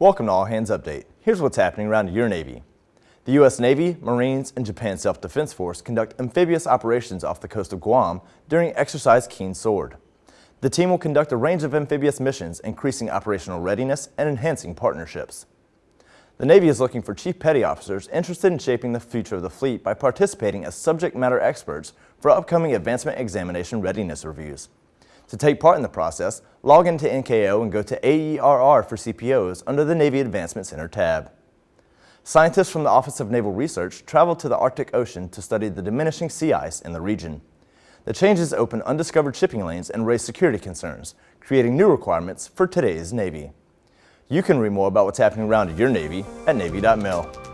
Welcome to All Hands Update. Here's what's happening around your Navy. The U.S. Navy, Marines, and Japan Self-Defense Force conduct amphibious operations off the coast of Guam during Exercise Keen Sword. The team will conduct a range of amphibious missions, increasing operational readiness and enhancing partnerships. The Navy is looking for Chief Petty Officers interested in shaping the future of the fleet by participating as subject matter experts for upcoming Advancement Examination Readiness Reviews. To take part in the process, log into NKO and go to AERR for CPOs under the Navy Advancement Center tab. Scientists from the Office of Naval Research traveled to the Arctic Ocean to study the diminishing sea ice in the region. The changes open undiscovered shipping lanes and raise security concerns, creating new requirements for today's Navy. You can read more about what's happening around your Navy at Navy.mil.